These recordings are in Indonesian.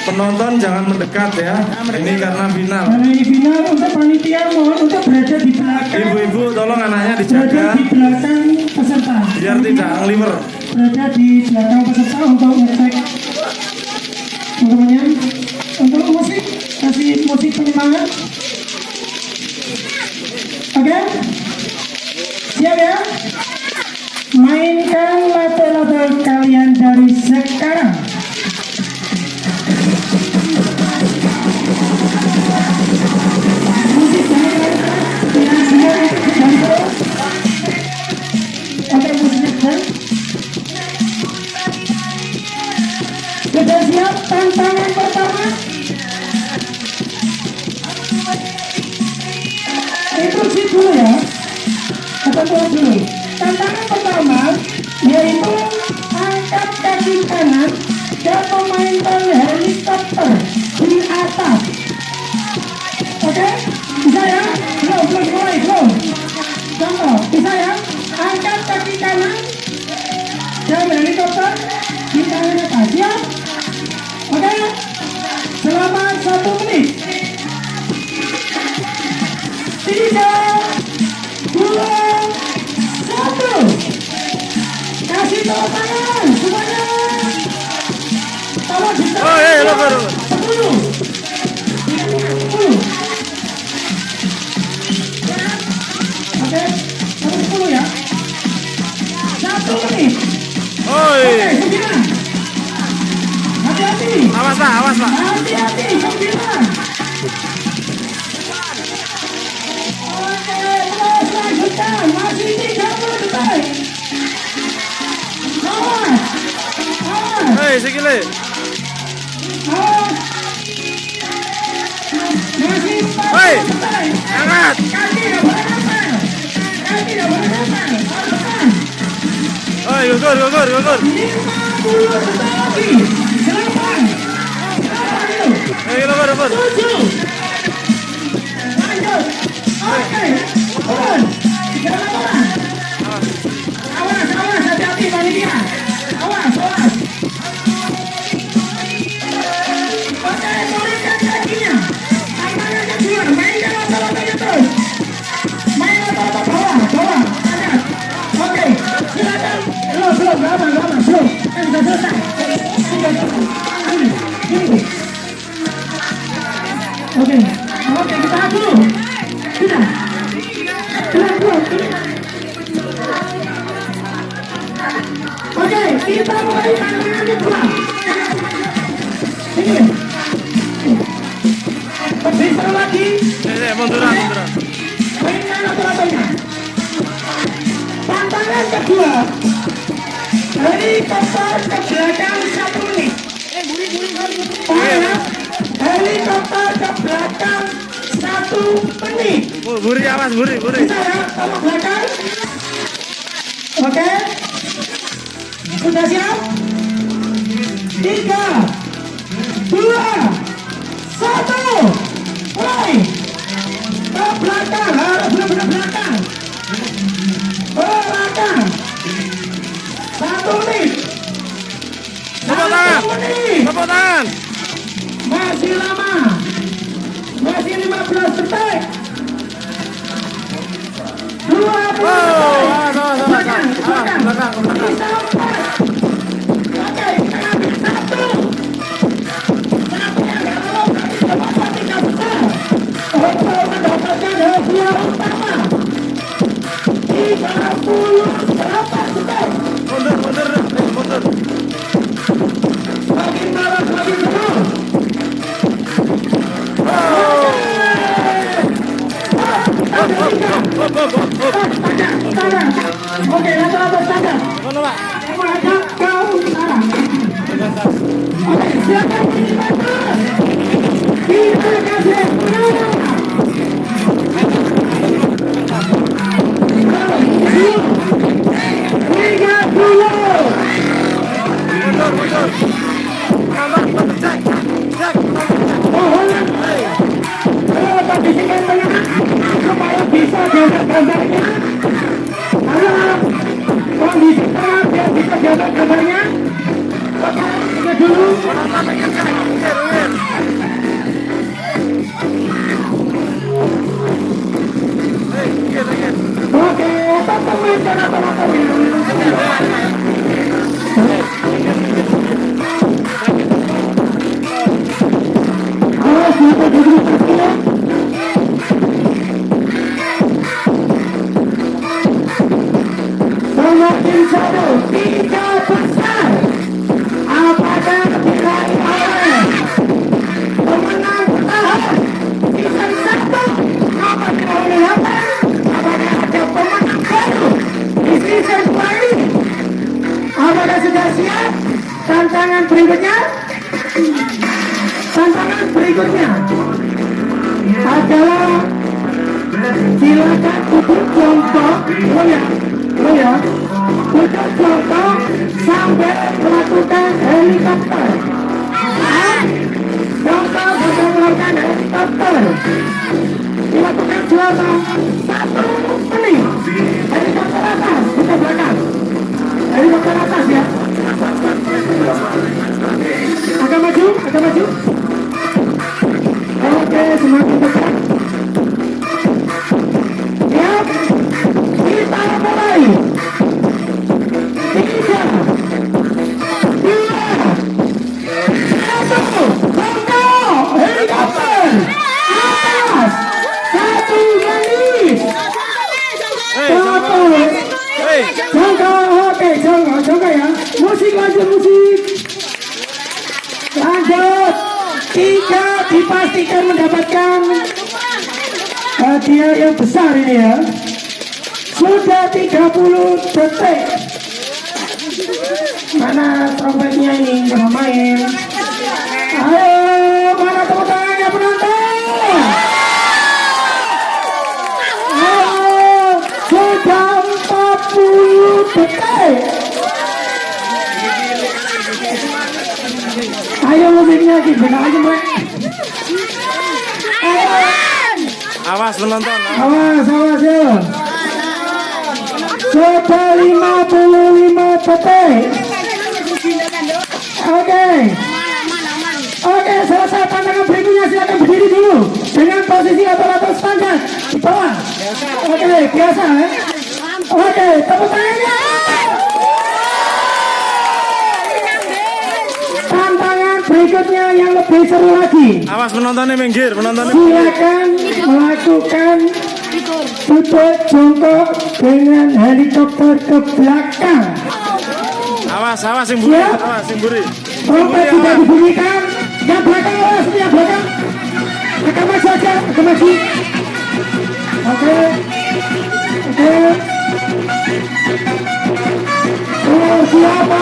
Penonton jangan mendekat ya. Ini karena final. karena ini final untuk panitia mohon untuk berada di belakang. Ibu-ibu tolong anaknya berada dijaga di belakang peserta. Biar tidak ngeliver. berada di belakang peserta untuk ngecek teman-temannya untuk musik kasih musik penyemangat. Oke? Siap ya? Mainkan lato-lato kalian dari sekarang angkat kaki kanan. Yang helikopter di tangan atas ya. Oke. Selama satu menit. Tiga dua satu. Kasih tepuk tangan semuanya. Tolong bisa oh, iya, iya, iya, hey, 10 Awas Pak, awas Pak. Hei, empat Hei. Angkat. Oi, gugur, gugur. Turun. Jangan turun. Awas, awas, hati-hati panitia. Belakang satu menit. Buri awas, buri, buri. Bisa ya, tolong belakang. Oke. Sudah siap? Tiga, dua, satu. Mulai. Ke belakang, harus benar-benar belakang. Ke belakang. Satu menit. Tepuk tangan. Satu menit. Tepuk tangan. Masih lama. Belakang, belakang. belakang, empat. Oke, langsung atas tanda. Mengajak ke utara. Oke, silakan Kita kasih penawar. Tiga puluh. Mundur, mundur. Kamu kita cek, cek. Mohon. Kalau tak disikat tengah supaya bisa gambar-gambarnya kalau kondisi sekarang biar bisa gambar-gambarnya kita dulu Oke, teman-teman, jangan teman-teman. Come on. Hadiah yang besar ini ya, sudah 30 detik, mana trompetnya ini? Nggak main, ayo mana tepuk tangannya penonton, ayo sudah 40 detik. Ayo musiknya gimana aja mbak? Ayo, awas penonton. awas awas ya. Sudah 55 detik. Oke. Oke, selesai tantangan berikutnya silakan berdiri dulu dengan posisi atau standar di bawah. Oke, biasa ya. Oke, tepuk tangannya. Tantangan berikutnya yang lebih seru lagi. Awas penontonnya minggir, penontonnya. Silakan melakukan duduk jongkok dengan helikopter ke belakang. Awas, awas yang buri, Siap. awas yang buri. Trompet sudah dibunyikan. Yang belakang awas, yang belakang. Agak maju aja, agak maju. Oke. Oke. Siapa?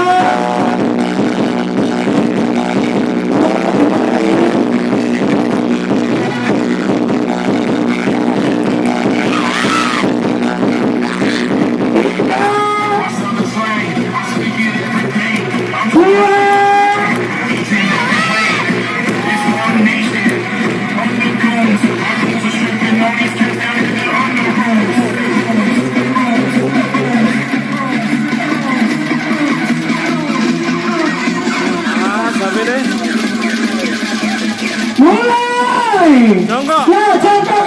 Mulai. Jongkok. Ya, jongkok ke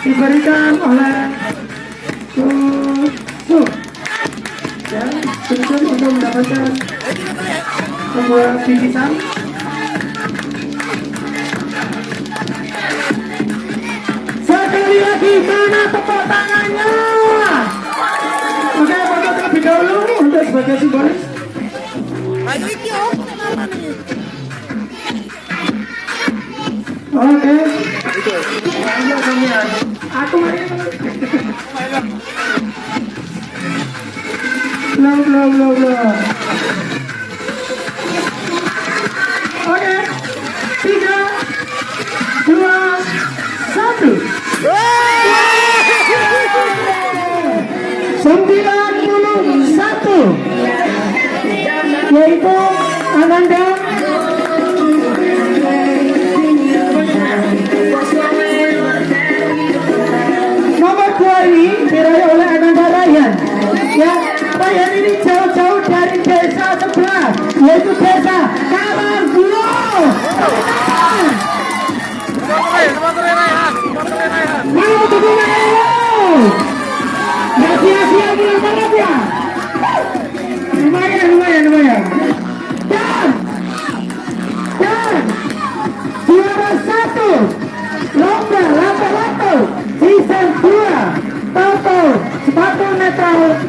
diberikan oleh Susu ya Susu untuk mendapatkan sebuah bingkisan. Sekali lagi mana tepuk tangannya. Oke foto terlebih dahulu untuk sebagai simbolis. Oke aku mari belum belum belum belum oke tiga dua satu. Sembilan puluh satu. Yaitu Ananda ini diraih oleh Ananda Ryan. Ya Ryan ini jauh-jauh dari desa sebelah yaitu desa Karanggulo Mau dukungan ayo Gak sia-sia bilang Bye.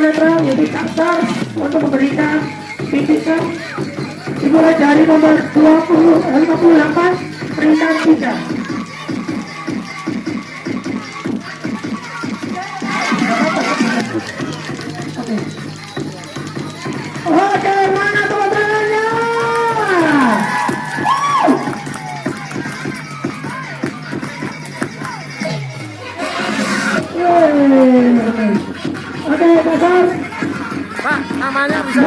Netral yaitu Capsar untuk memberikan bingkisan dimulai dari nomor 20 eh, 58 peringkat 3 namanya bisa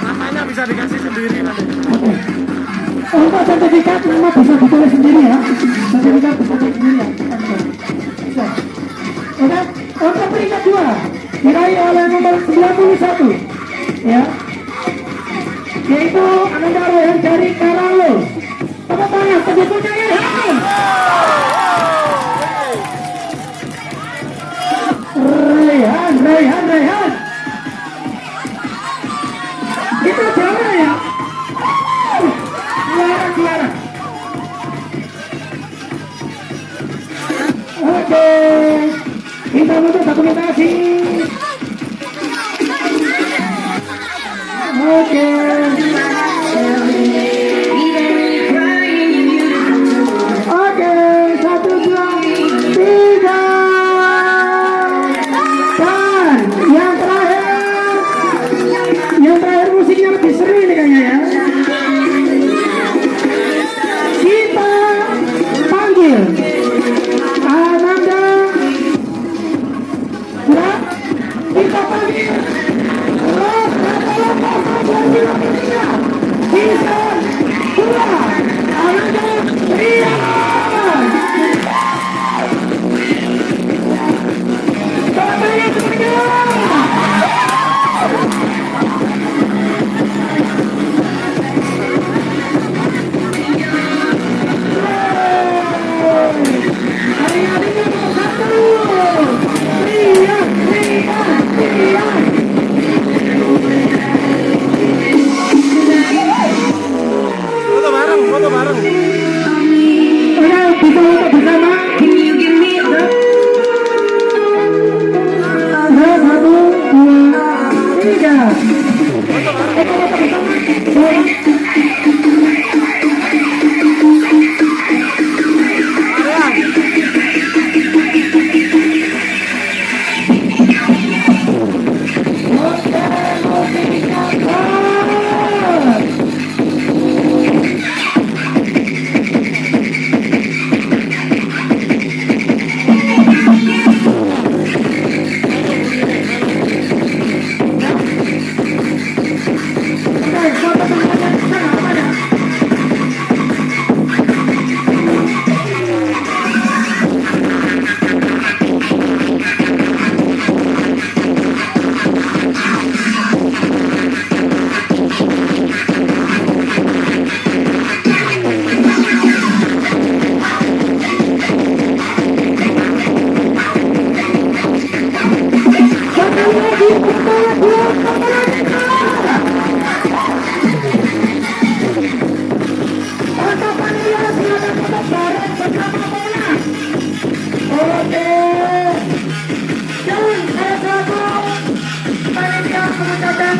namanya bisa dikasih sendiri nanti. Untuk sertifikat nama bisa ditulis sendiri ya. Sertifikat bisa ditulis sendiri ya. Oke. Untuk peringkat dua diraih oleh nomor 91 ya. Yaitu Ananda Rohan dari Karalo. Tepuk tangan sebetulnya ya Rehan Rehan Rehan. Kita jalan ya. Keluar, keluar. Oke. Kita butuh dokumentasi. Oke.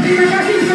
Fica aqui,